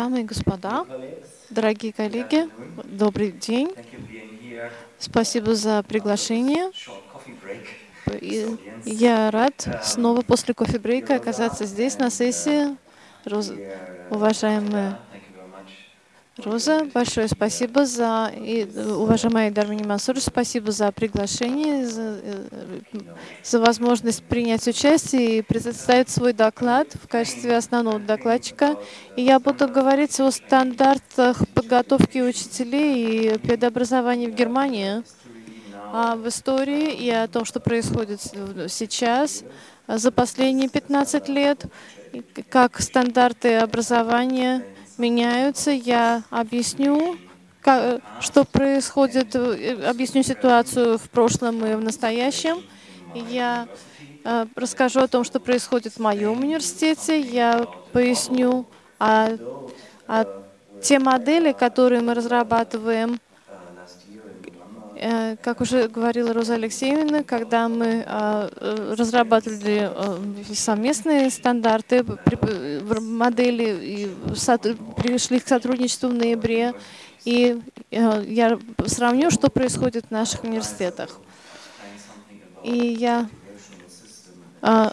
Дамы и господа, дорогие коллеги, добрый день. Спасибо за приглашение. Я рад снова после кофе-брейка оказаться здесь на сессии. Уважаемые Роза, большое спасибо за, и, уважаемая Дарвини Мансур, спасибо за приглашение, за, э, за возможность принять участие и представить свой доклад в качестве основного докладчика. И я буду говорить о стандартах подготовки учителей и предобразования в Германии, а в истории и о том, что происходит сейчас, за последние 15 лет, как стандарты образования меняются. Я объясню, как, что происходит, э, объясню ситуацию в прошлом и в настоящем. Я э, расскажу о том, что происходит в моем университете. Я поясню о, о те модели, которые мы разрабатываем как уже говорила Роза Алексеевна, когда мы а, э, разрабатывали э, совместные стандарты, модели, и пришли к сотрудничеству в ноябре, и я сравню, что происходит в наших университетах. И я а,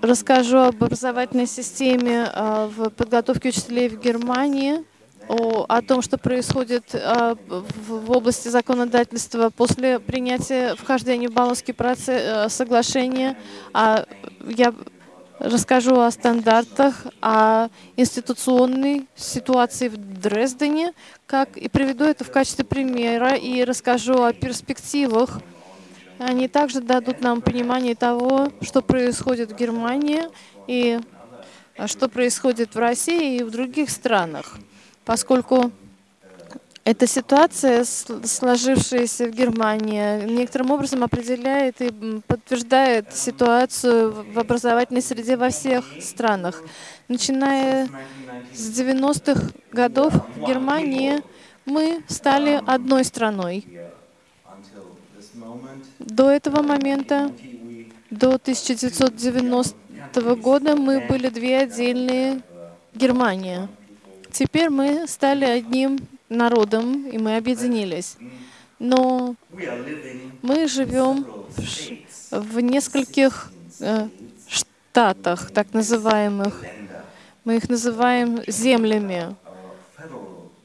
расскажу об образовательной системе а, в подготовке учителей в Германии, о, о том, что происходит а, в, области законодательства после принятия вхождения в Баллонский процесс, а, соглашение. А, я расскажу о стандартах, о институционной ситуации в Дрездене, как и приведу это в качестве примера и расскажу о перспективах. Они также дадут нам понимание того, что происходит в Германии и что происходит в России и в других странах поскольку эта ситуация, сложившаяся в Германии, некоторым образом определяет и подтверждает ситуацию в образовательной среде во всех странах. Начиная с 90-х годов в Германии мы стали одной страной. До этого момента, до 1990 года, мы были две отдельные Германии. Теперь мы стали одним народом, и мы объединились. Но мы живем в нескольких э, штатах, так называемых. Мы их называем землями.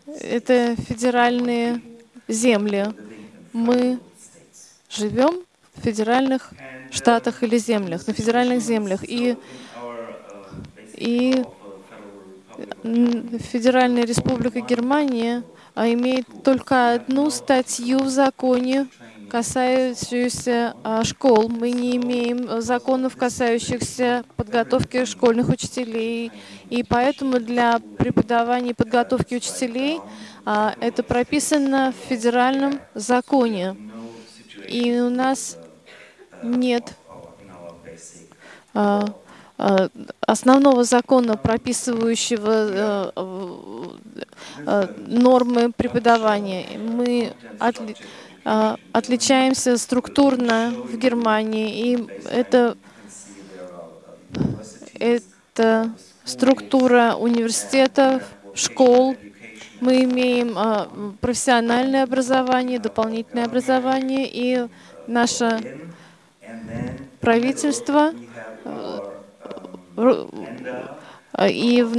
Это федеральные земли. Мы живем в федеральных штатах или землях, на федеральных землях. И, и Федеральная Республика Германия а, имеет только одну статью в законе, касающуюся а, школ. Мы не имеем законов, касающихся подготовки школьных учителей. И поэтому для преподавания и подготовки учителей а, это прописано в федеральном законе. И у нас нет основного закона, прописывающего э, э, нормы преподавания. Мы отли отличаемся структурно в Германии, и это, это структура университетов, школ. Мы имеем профессиональное образование, дополнительное образование, и наше правительство и в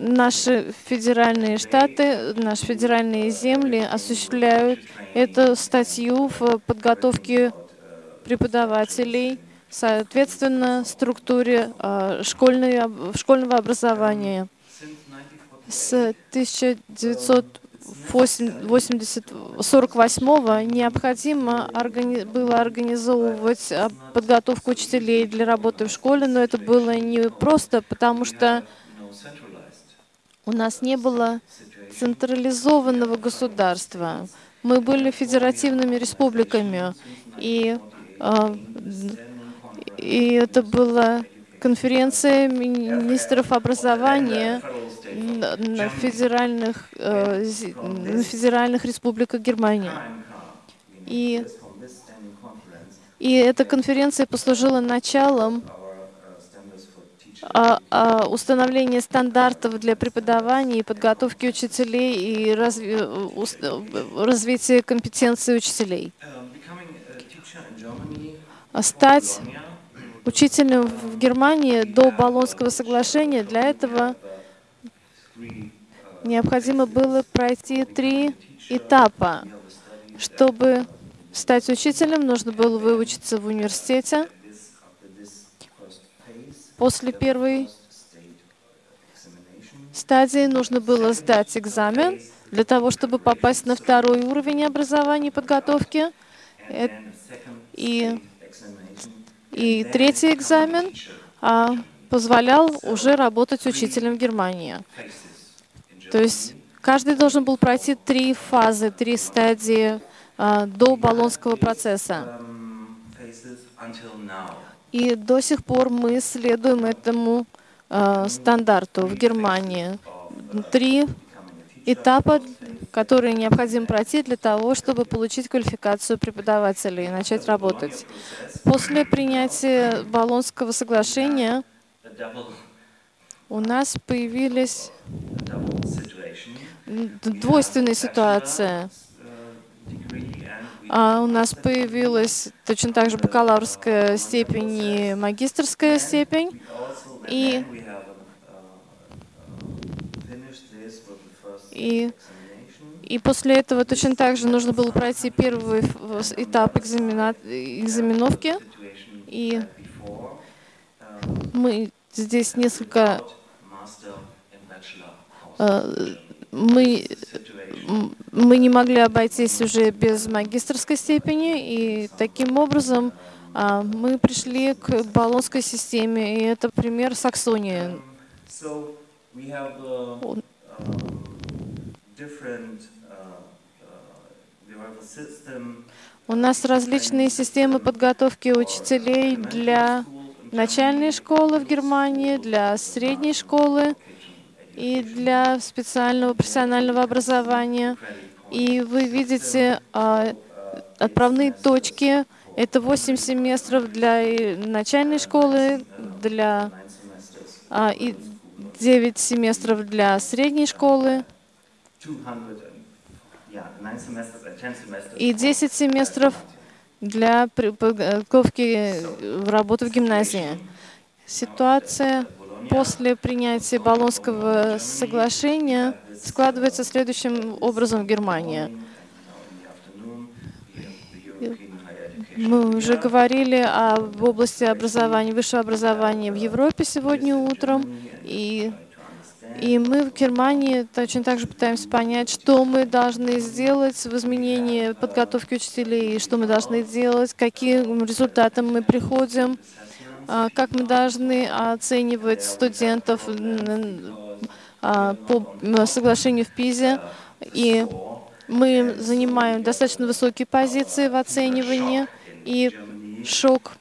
наши федеральные штаты, наши федеральные земли осуществляют эту статью в подготовке преподавателей, соответственно, структуре а, школьного образования. С 1900 1948 необходимо органи было организовывать а, подготовку учителей для работы в школе, но это было не просто, потому что у нас не было централизованного государства. Мы были федеративными республиками, и, а, и это была конференция министров образования, на федеральных, э, на федеральных республиках Германии. И, и эта конференция послужила началом а, а, установление стандартов для преподавания и подготовки учителей и разви, э, э, развитие компетенции учителей. Um, А Стать учителем в Германии до Болонского соглашения, для этого необходимо было пройти три этапа. Чтобы стать учителем, нужно было выучиться в университете. После первой стадии нужно было сдать экзамен для того, чтобы попасть на второй уровень образования и подготовки. Э- И, и третий экзамен а, позволял уже работать учителем в Германии. То есть каждый должен был пройти три фазы, три стадии а, до Болонского процесса. И до сих пор мы следуем этому а, стандарту в Германии. Три этапа, которые необходимо пройти для того, чтобы получить квалификацию преподавателя и начать работать. После принятия Болонского соглашения у нас появились двойственная ситуация. А у нас появилась точно так же бакалаврская степень и магистрская степень. И- И. и после этого точно так же нужно было пройти первый этап экзамена- экзаменовки. И мы здесь несколько э, мы мы не могли обойтись уже без магистрской степени, и таким образом а, мы пришли к болонской системе, и это пример Саксонии. Uh, um, different, У нас различные системы подготовки учителей для начальной школы в Германии, для средней школы и для специального профессионального образования. И вы видите а, отправные точки. Это 8 семестров для начальной школы, для а, и 9 семестров для средней школы и for 10 семестров для при- подготовки в работу в гимназии. Ситуация после принятия Болонского соглашения складывается следующим образом в Германии. Мы уже говорили об области образования, высшего образования в Европе сегодня утром, и, и мы в Германии точно так же пытаемся понять, что мы должны сделать в изменении подготовки учителей, что мы должны делать, каким результатам мы приходим, а, как мы должны оценивать студентов а, по соглашению в ПИЗе. И мы занимаем достаточно высокие позиции в оценивании. И шок,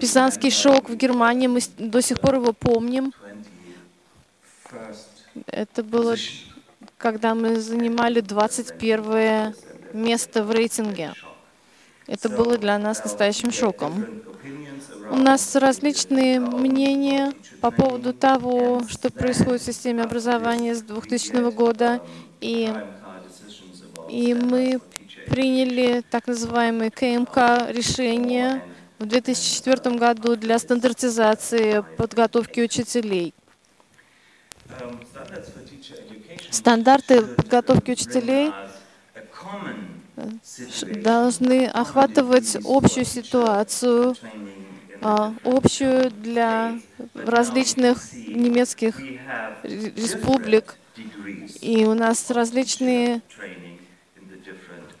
пизанский шок в Германии, мы до сих пор его помним. 21st Это было, когда мы занимали 21 место в рейтинге. Это было для нас настоящим шоком. У нас различные мнения по поводу того, что происходит в системе образования с 2000 года, и, и мы приняли так называемые КМК решения в 2004 году для стандартизации подготовки учителей. Стандарты подготовки учителей ш- должны охватывать общую ситуацию, а, общую для различных немецких ре- республик. И у нас различные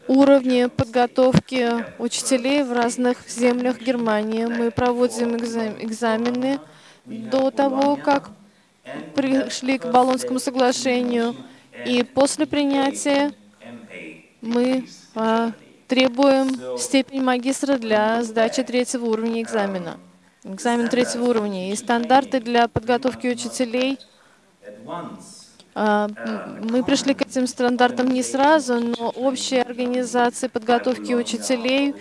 уровни подготовки учителей в разных землях Германии. Мы проводим экзам- экзамены до того, как пришли к Болонскому соглашению. И после принятия мы а, требуем степень магистра для сдачи третьего уровня экзамена. Экзамен третьего уровня. И стандарты для подготовки учителей а, Мы пришли к этим стандартам не сразу, но общая организация подготовки учителей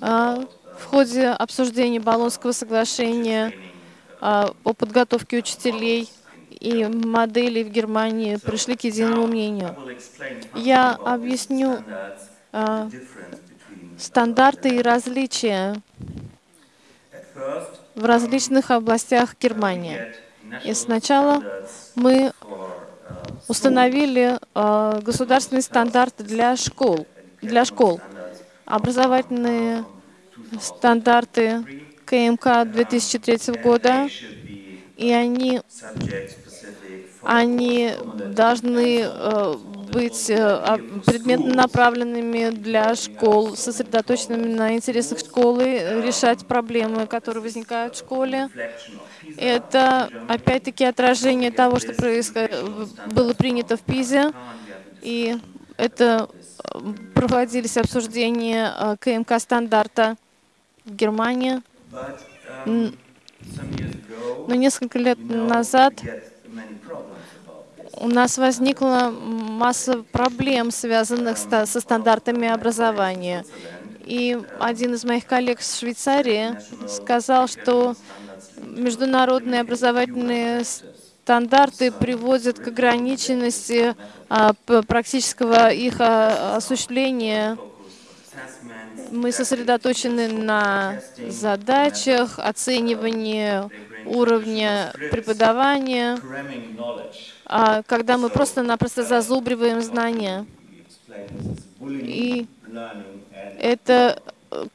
а, в ходе обсуждения Болонского соглашения о подготовке учителей и моделей в Германии пришли к единому мнению. Я объясню стандарты и различия в различных областях Германии. И сначала мы установили э, государственные стандарты для школ, для школ, образовательные стандарты КМК 2003 года, и они, они должны э, быть э, предметно направленными для школ, сосредоточенными на интересах школы, решать проблемы, которые возникают в школе. Это, опять-таки, отражение того, что было принято в Пизе, и это э, проводились обсуждения э, КМК-стандарта в Германии. Но несколько лет назад у нас возникла масса проблем, связанных со стандартами образования. И один из моих коллег в Швейцарии сказал, что международные образовательные стандарты приводят к ограниченности а, практического их а, осуществления. Мы сосредоточены на задачах, оценивании уровня преподавания, а когда мы просто-напросто зазубриваем знания. И это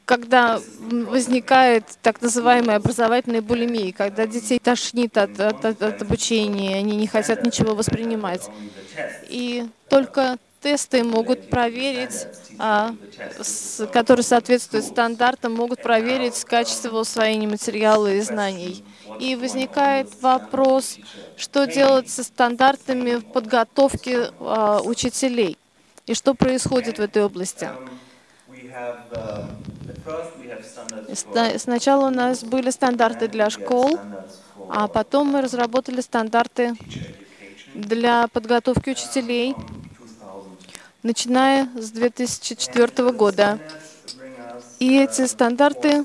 когда возникает так называемая образовательная булимия, когда детей тошнит от, от, от обучения, они не хотят ничего воспринимать. И только тесты могут проверить, а, которые соответствуют стандартам, могут проверить качество усвоения материала и знаний. И возникает вопрос, что делать со стандартами в подготовке а, учителей, и что происходит в этой области. Сначала у нас были стандарты для школ, а потом мы разработали стандарты для подготовки учителей, начиная с 2004 года. И эти стандарты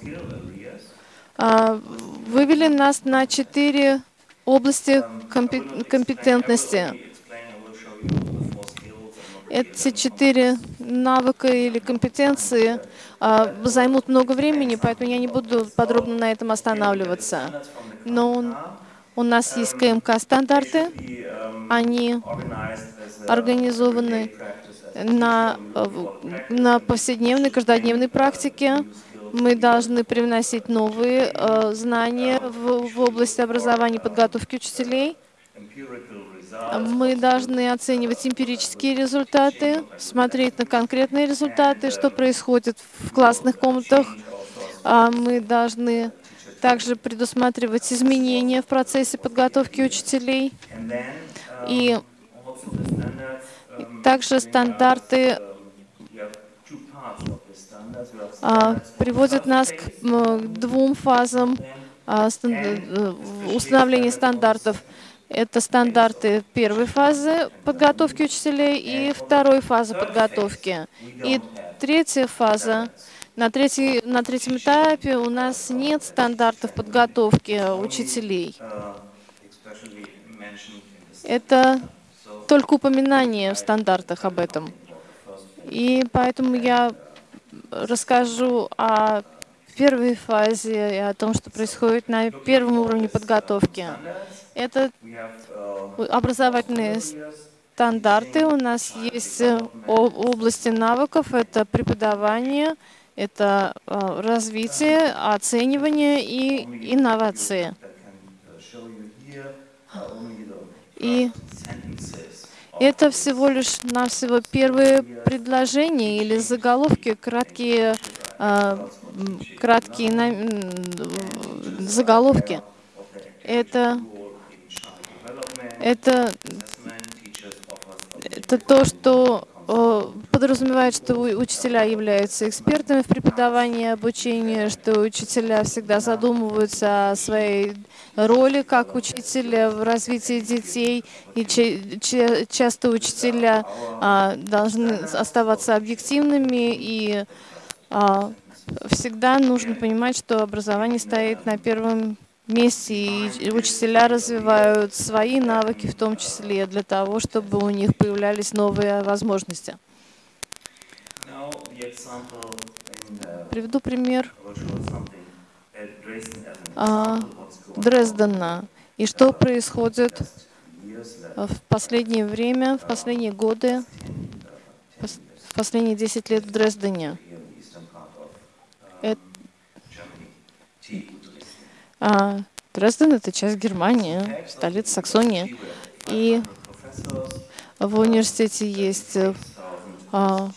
а, вывели нас на четыре области компетентности. Эти четыре навыка или компетенции а, займут много времени, поэтому я не буду подробно на этом останавливаться. Но у нас есть КМК-стандарты, они организованы на, на повседневной, каждодневной практике. Мы должны привносить новые э, знания в, в область образования и подготовки учителей. Мы должны оценивать эмпирические результаты, смотреть на конкретные результаты, что происходит в классных комнатах. А мы должны также предусматривать изменения в процессе подготовки учителей. И также стандарты а, приводят нас к двум фазам а, э, установления стандартов. Это стандарты первой фазы подготовки учителей и второй фазы подготовки. И третья фаза. На, третий, на третьем этапе у нас нет стандартов подготовки учителей. Это только упоминание в стандартах об этом. И поэтому я расскажу о первой фазе и о том, что происходит на первом уровне подготовки. Это образовательные стандарты. У нас есть э, области навыков, это преподавание, это э, развитие, оценивание и инновации. И это всего лишь навсего первые предложения или заголовки, краткие, э, краткие заголовки. Это это, это то, что подразумевает, что учителя являются экспертами в преподавании и обучении, что учителя всегда задумываются о своей роли как учителя в развитии детей, и часто учителя а, должны оставаться объективными, и а, всегда нужно понимать, что образование стоит на первом вместе, и учителя развивают свои навыки в том числе, для того, чтобы у них появлялись новые возможности. Приведу пример А, Дрездена. И что происходит в последнее время, в последние годы, 10, 10 пос- years в последние 10 лет в Дрездене. here Дрезден — это часть Германии, столица Саксонии. И 500 professors, в университете есть 6,000 а,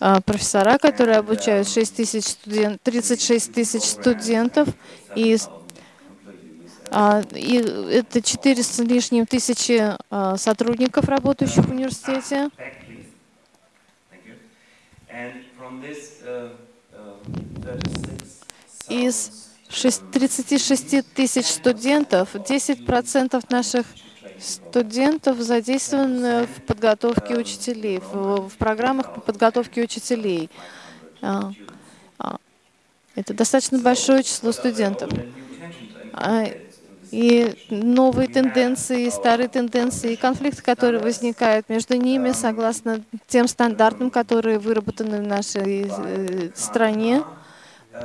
а, профессора, которые обучают 6 тысяч студен- 36 тысяч студентов, и, с- 7,000 employees. а, и это 4 с лишним тысячи а, сотрудников, работающих в университете. Из 36,000 шесть- 36 тысяч студентов 10% наших студентов задействованы в подготовке учителей, в, программах по подготовке учителей. А, а, это достаточно большое число студентов. А, И новые тенденции, старые тенденции, и конфликты, которые возникают между ними, согласно тем стандартам, которые выработаны в нашей э, стране,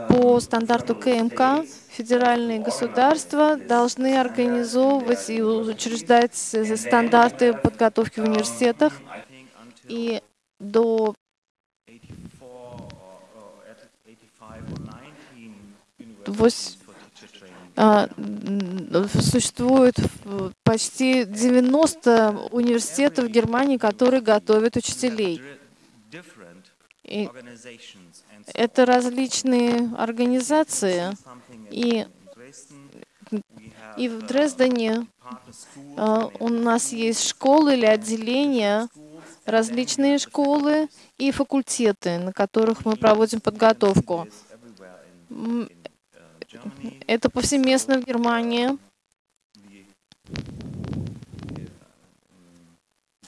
по стандарту КМК федеральные государства должны организовывать и учреждать стандарты подготовки в университетах. И до 84 or, or at 85 or 19 Вось- universities for teacher training. а, существует почти 90 университетов в Германии, которые готовят учителей. И это различные организации. И, и в uh, Дрездене а, у нас есть школы или отделения, различные школы и факультеты, на которых мы проводим подготовку. uh. Это повсеместно в Германии.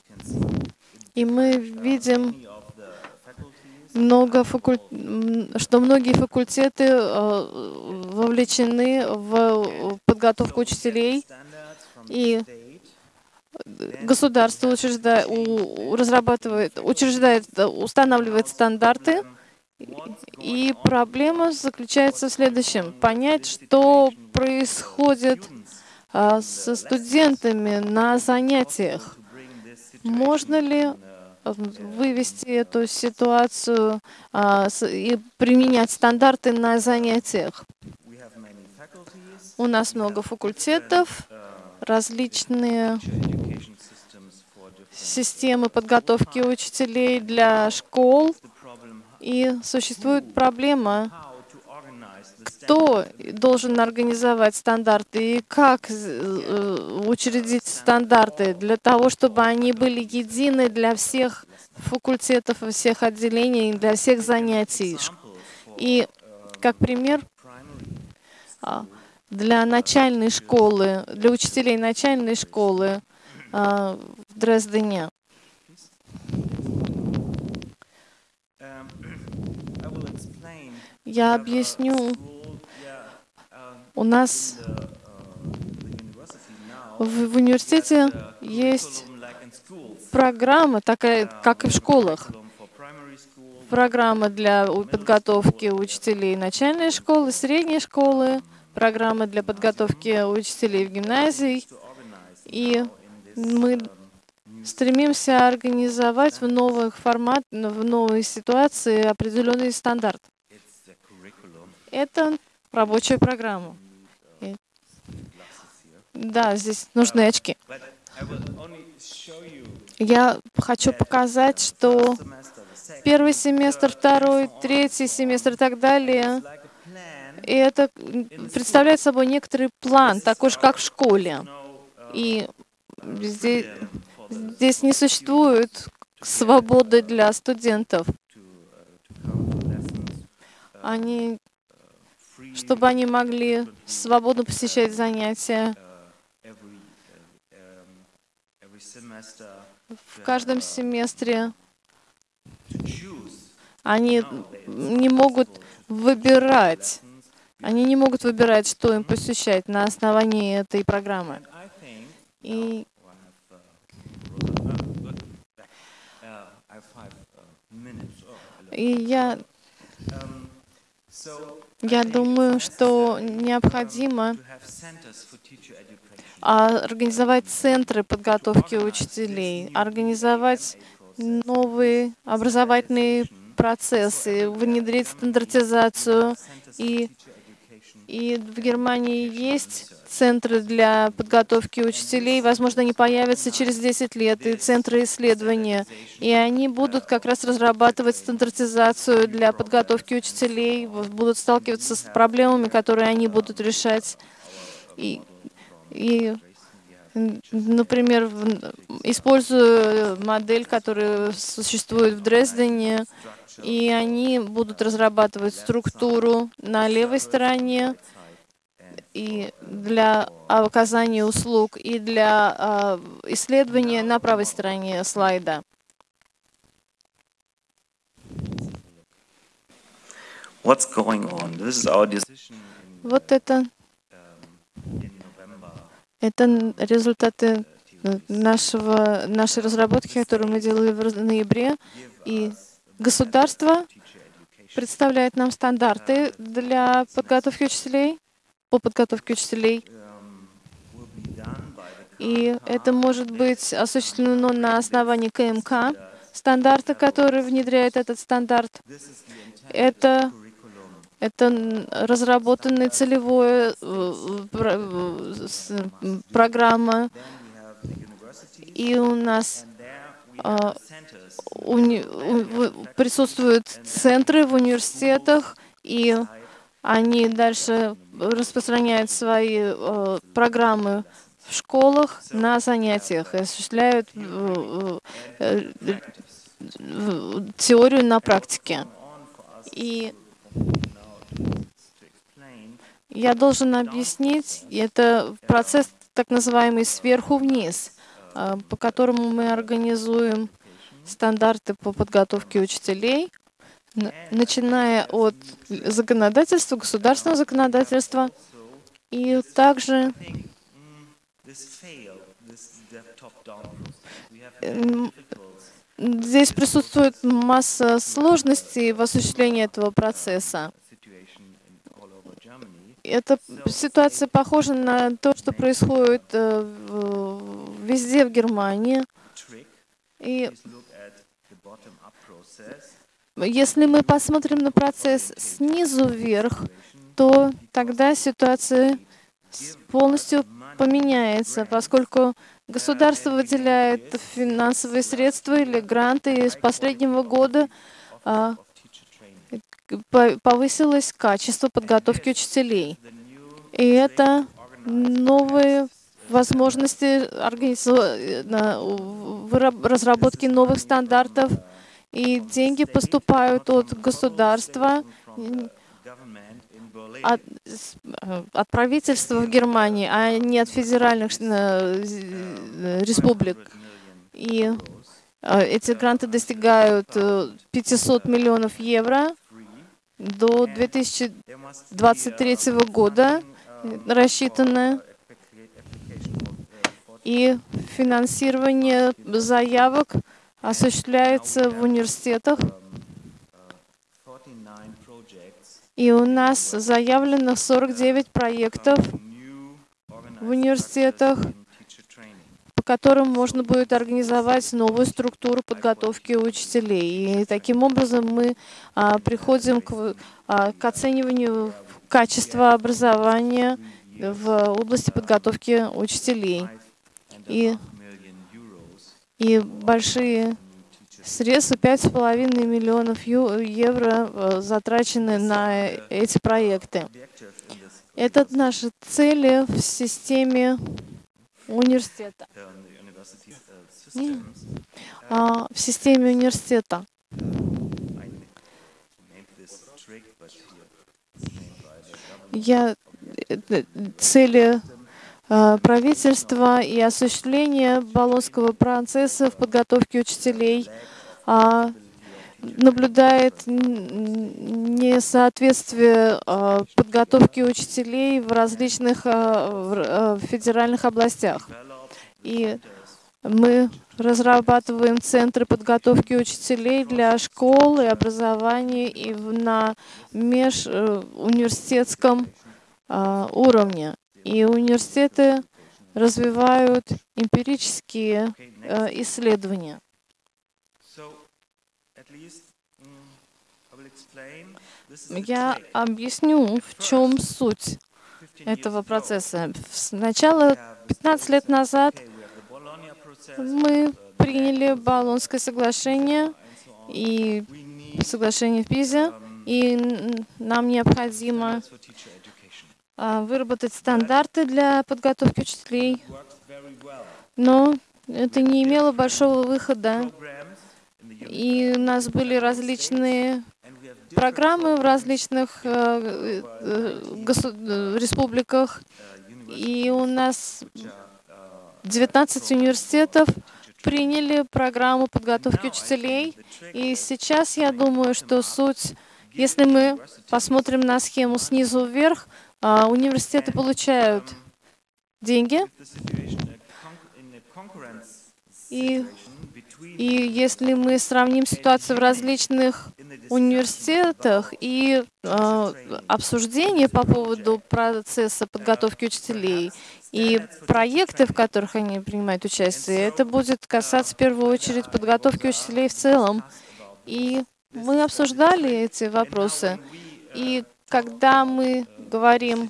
Can see И мы uh, видим много факуль... что многие факультеты э, вовлечены в подготовку учителей, и государство учреждает, разрабатывает, учреждает, э, устанавливает стандарты, и проблема заключается в следующем. Понять, что происходит а, со студентами на занятиях. Можно ли э, вывести эту ситуацию а, с- и применять стандарты на занятиях? У нас много факультетов, различные системы подготовки учителей для школ, и существует проблема, кто должен организовать стандарты и как э, учредить стандарты для того, чтобы они были едины для всех факультетов всех отделений, для всех занятий. И как пример, а, для начальной школы, для учителей начальной школы а, в Дрездене. Я объясню. У нас в, в университете есть программа, такая, как и в школах. Программа для подготовки учителей начальной школы, средней школы, программа для подготовки учителей в гимназии. И мы стремимся организовать в новых формат, в новой ситуации определенный стандарт. Это рабочая программа. И- Да, здесь нужны очки. Я хочу показать, что первый семестр, второй, третий семестр и так далее, и это представляет собой некоторый план, такой же, как в школе. И здесь, здесь не существует свободы для студентов. Они, чтобы они могли свободно посещать занятия в каждом семестре. Они не могут выбирать Они не могут выбирать, что им посещать на основании этой программы. И И я, я думаю, что необходимо а, организовать центры подготовки учителей, организовать новые образовательные процессы, внедрить стандартизацию. И, и в Германии есть центры для подготовки учителей. Возможно, они появятся через 10 лет, и центры исследования. И они будут как раз разрабатывать стандартизацию для подготовки учителей, будут сталкиваться с проблемами, которые они будут решать. И, и Например, используя модель, которая существует в Дрездене, и они будут разрабатывать структуру на левой стороне и для оказания услуг, и для а, исследования на правой стороне слайда. What's going on? This is our decision Вот это, um. Это результаты э, нашего, нашей разработки, которую мы делали в ноябре. И государство представляет нам стандарты для подготовки учителей, по подготовке учителей. И это может быть осуществлено на основании КМК, стандарта, который внедряет этот стандарт. Это. Это разработанная целевая э, программа. И у нас А, присутствуют центры в университетах, и они дальше распространяют свои э, программы в школах на занятиях и осуществляют э, теорию на практике. И я должен объяснить, это процесс так называемый сверху вниз, э, по которому мы организуем стандарты по подготовке учителей, начиная от законодательства, государственного законодательства, и также здесь присутствует масса сложностей в осуществлении этого процесса. Эта ситуация похожа на то, что происходит э, везде в Германии. И если мы посмотрим на процесс снизу вверх, то тогда ситуация полностью поменяется, поскольку государство выделяет финансовые средства или гранты, и с последнего года а, of teacher training. по- повысилось качество подготовки учителей. И это новые возможности разработки новых стандартов, и деньги поступают от государства, от, э, от правительства в Германии, а не от федеральных э, э, республик. 100 million И э, эти гранты достигают э, 500 миллионов евро. До There must be, 2023 uh, года uh, 40 и финансирование заявок осуществляется в университетах, 49 projects и у нас заявлено 49 проектов, в университетах, которым можно будет организовать новую структуру подготовки учителей. И таким образом мы а, приходим к, а, к оцениванию качества образования в области подготовки учителей. И, и большие средства, 5,5 миллионов евро э, затрачены на эти проекты. Это наши цели в системе университета. А, в системе университета. Я э, цели э, правительства и осуществление Болонского процесса в подготовке учителей, а, наблюдает несоответствие а, подготовки учителей в различных а, а, федеральных областях. И мы разрабатываем центры подготовки учителей для школ и образования и на межуниверситетском а, уровне. И университеты развивают эмпирические а, исследования. Я trick. объясню, в чем суть 15 этого процесса. Сначала, we have this 15 лет назад, мы приняли Болонское соглашение и соглашение в Пизе, um, и нам необходимо а, выработать стандарты для подготовки учителей, но это не имело большого выхода. И у нас были различные программы в различных э, э, э, республиках, и у нас which are, uh, 19 университетов приняли программу подготовки учителей. И сейчас я думаю, что суть, если мы посмотрим на схему снизу вверх, а, университеты получают деньги, И- и если мы сравним ситуацию в различных университетах и а, обсуждения по поводу процесса подготовки учителей и проекты, в которых они принимают участие, это будет касаться в первую очередь подготовки учителей в целом. И мы обсуждали эти вопросы. И когда мы говорим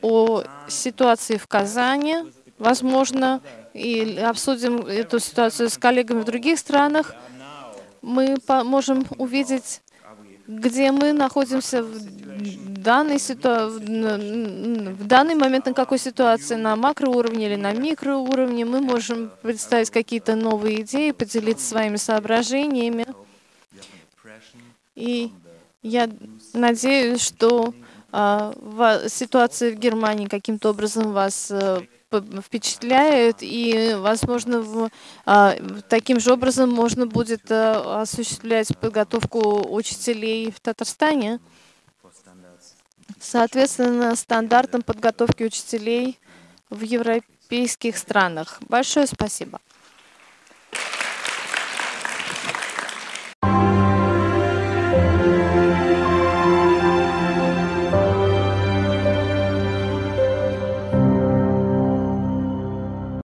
о ситуации в Казани, возможно, и обсудим эту ситуацию с коллегами в других странах, мы можем увидеть, где мы находимся в данной ситуа- в данный момент, на какой ситуации, на макроуровне или на микроуровне. Мы можем представить какие-то новые идеи, поделиться своими соображениями. И я надеюсь, что а, ситуация в Германии каким-то образом вас э, впечатляет, и, возможно, в, а, таким же образом можно будет а, осуществлять подготовку учителей в Татарстане. Соответственно, стандартам подготовки учителей в европейских странах. Большое спасибо.